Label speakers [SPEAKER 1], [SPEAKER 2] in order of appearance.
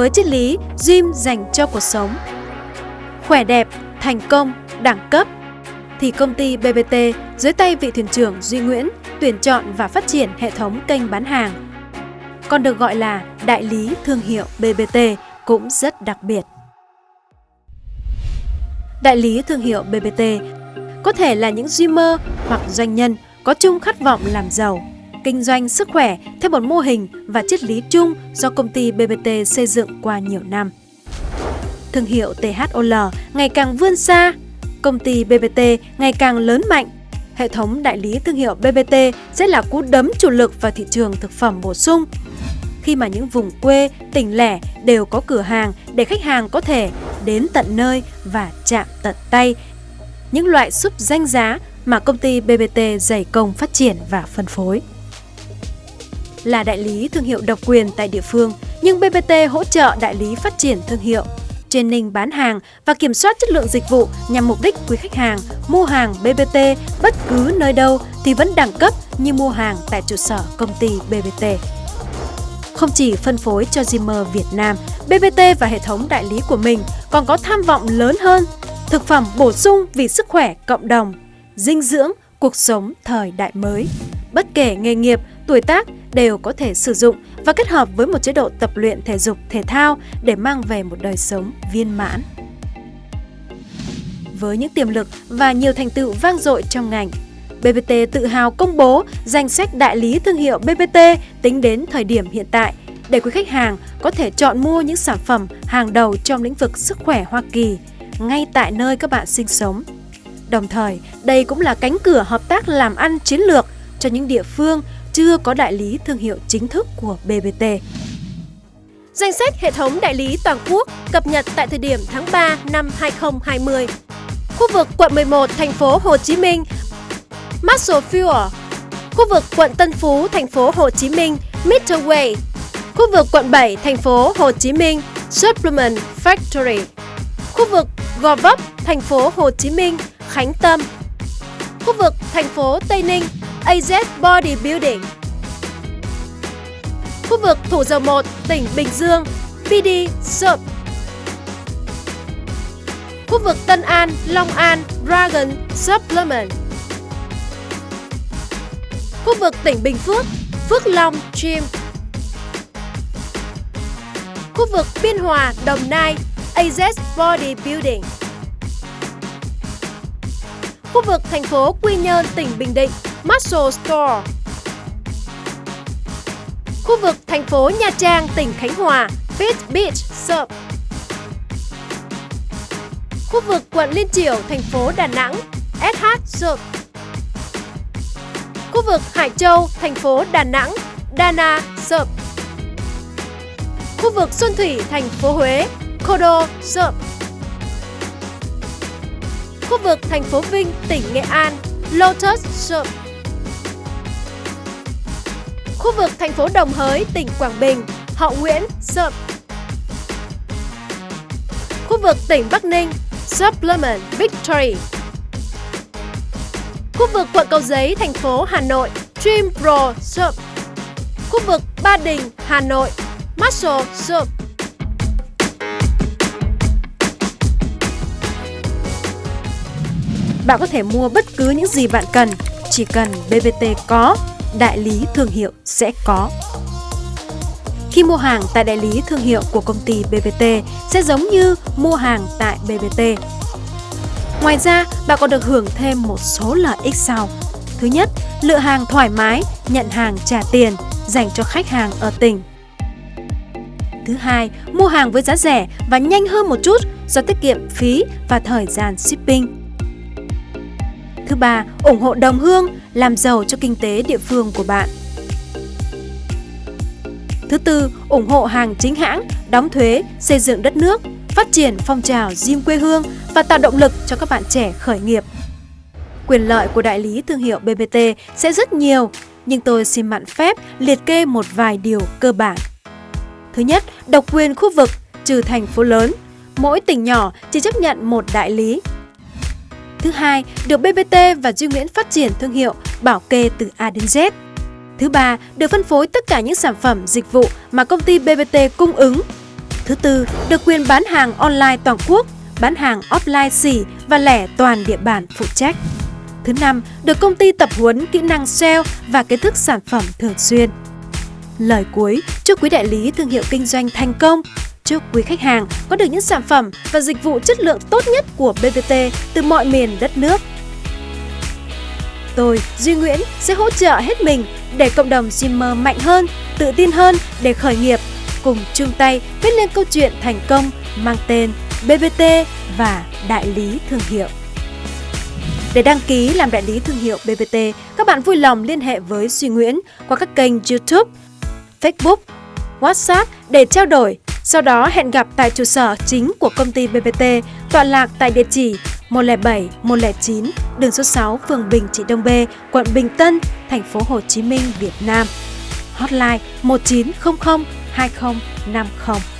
[SPEAKER 1] với triết lý gym dành cho cuộc sống. Khỏe đẹp, thành công, đẳng cấp thì công ty BBT dưới tay vị thuyền trưởng Duy Nguyễn tuyển chọn và phát triển hệ thống kênh bán hàng. Còn được gọi là đại lý thương hiệu BBT cũng rất đặc biệt. Đại lý thương hiệu BBT có thể là những dreamer hoặc doanh nhân có chung khát vọng làm giàu, kinh doanh sức khỏe theo một mô hình và triết lý chung do công ty BBT xây dựng qua nhiều năm. Thương hiệu THOL ngày càng vươn xa, công ty BBT ngày càng lớn mạnh. Hệ thống đại lý thương hiệu BBT sẽ là cú đấm chủ lực vào thị trường thực phẩm bổ sung. Khi mà những vùng quê, tỉnh lẻ đều có cửa hàng để khách hàng có thể đến tận nơi và chạm tận tay những loại súp danh giá mà công ty BBT dày công phát triển và phân phối. Là đại lý thương hiệu độc quyền tại địa phương, nhưng BBT hỗ trợ đại lý phát triển thương hiệu, training bán hàng và kiểm soát chất lượng dịch vụ nhằm mục đích quý khách hàng mua hàng BBT bất cứ nơi đâu thì vẫn đẳng cấp như mua hàng tại trụ sở công ty BBT. Không chỉ phân phối cho Zimmer Việt Nam, BBT và hệ thống đại lý của mình còn có tham vọng lớn hơn thực phẩm bổ sung vì sức khỏe cộng đồng, dinh dưỡng, cuộc sống thời đại mới. Bất kể nghề nghiệp, tuổi tác đều có thể sử dụng và kết hợp với một chế độ tập luyện thể dục thể thao để mang về một đời sống viên mãn. Với những tiềm lực và nhiều thành tựu vang dội trong ngành, BBT tự hào công bố danh sách đại lý thương hiệu BBT tính đến thời điểm hiện tại để quý khách hàng có thể chọn mua những sản phẩm hàng đầu trong lĩnh vực sức khỏe Hoa Kỳ ngay tại nơi các bạn sinh sống. Đồng thời, đây cũng là cánh cửa hợp tác làm ăn chiến lược cho những địa phương chưa có đại lý thương hiệu chính thức của BBT. Danh sách hệ thống đại lý toàn quốc cập nhật tại thời điểm tháng 3 năm 2020. Khu vực quận 11, thành phố Hồ Chí Minh, Muscle Fuel. Khu vực quận Tân Phú, thành phố Hồ Chí Minh, Midway. Khu vực quận 7, thành phố Hồ Chí Minh, Supplement Factory. Khu vực Gò Vấp, thành phố Hồ Chí Minh, Khánh Tâm. Khu vực thành phố Tây Ninh, AZ Bodybuilding. Khu vực Thủ Dầu Một, tỉnh Bình Dương, PD Soap. Khu vực Tân An, Long An, Dragon Supplement. Khu vực tỉnh Bình Phước, Phước Long Gym. Khu vực Biên Hòa, Đồng Nai, AZ Bodybuilding Khu vực thành phố Quy Nhơn, tỉnh Bình Định, Muscle Store. Khu vực thành phố Nha Trang, tỉnh Khánh Hòa, Fit Beach Surf Khu vực quận Liên Triểu, thành phố Đà Nẵng, SH Surf Khu vực Hải Châu, thành phố Đà Nẵng, Dana Surf Khu vực Xuân Thủy, thành phố Huế, Kodo Surf Khu vực thành phố Vinh, tỉnh Nghệ An, Lotus Surf Khu vực thành phố Đồng Hới, tỉnh Quảng Bình, Hậu Nguyễn Surf Khu vực tỉnh Bắc Ninh, Supplement Victory Khu vực quận Cầu Giấy, thành phố Hà Nội, Dream Pro Sub. Khu vực Ba Đình, Hà Nội, Muscle Sub. Bạn có thể mua bất cứ những gì bạn cần, chỉ cần BBT có, đại lý thương hiệu sẽ có. Khi mua hàng tại đại lý thương hiệu của công ty BBT sẽ giống như mua hàng tại BBT. Ngoài ra, bạn còn được hưởng thêm một số lợi ích sau. Thứ nhất, lựa hàng thoải mái, nhận hàng trả tiền dành cho khách hàng ở tỉnh. Thứ hai, mua hàng với giá rẻ và nhanh hơn một chút do tiết kiệm phí và thời gian shipping. Thứ ba, ủng hộ đồng hương, làm giàu cho kinh tế địa phương của bạn. Thứ tư, ủng hộ hàng chính hãng, đóng thuế, xây dựng đất nước, phát triển phong trào gym quê hương và tạo động lực cho các bạn trẻ khởi nghiệp. Quyền lợi của đại lý thương hiệu BBT sẽ rất nhiều, nhưng tôi xin mạn phép liệt kê một vài điều cơ bản. Thứ nhất, độc quyền khu vực trừ thành phố lớn, mỗi tỉnh nhỏ chỉ chấp nhận một đại lý Thứ hai, được BBT và Duy Nguyễn phát triển thương hiệu bảo kê từ A đến Z. Thứ ba, được phân phối tất cả những sản phẩm, dịch vụ mà công ty BBT cung ứng. Thứ tư, được quyền bán hàng online toàn quốc, bán hàng offline xỉ và lẻ toàn địa bàn phụ trách. Thứ năm, được công ty tập huấn kỹ năng SEO và kiến thức sản phẩm thường xuyên. Lời cuối, chúc quý đại lý thương hiệu kinh doanh thành công. Chúc quý khách hàng có được những sản phẩm và dịch vụ chất lượng tốt nhất của BBT từ mọi miền đất nước. Tôi, Duy Nguyễn sẽ hỗ trợ hết mình để cộng đồng Dreamer mạnh hơn, tự tin hơn để khởi nghiệp, cùng chung tay viết lên câu chuyện thành công mang tên BBT và Đại lý Thương hiệu. Để đăng ký làm đại lý thương hiệu BBT, các bạn vui lòng liên hệ với Duy Nguyễn qua các kênh YouTube, Facebook, WhatsApp để trao đổi. Sau đó hẹn gặp tại trụ sở chính của công ty BBT tọa lạc tại địa chỉ 107 109 đường số 6 phường Bình Trị Đông B, quận Bình Tân, thành phố Hồ Chí Minh, Việt Nam. Hotline 1900 2050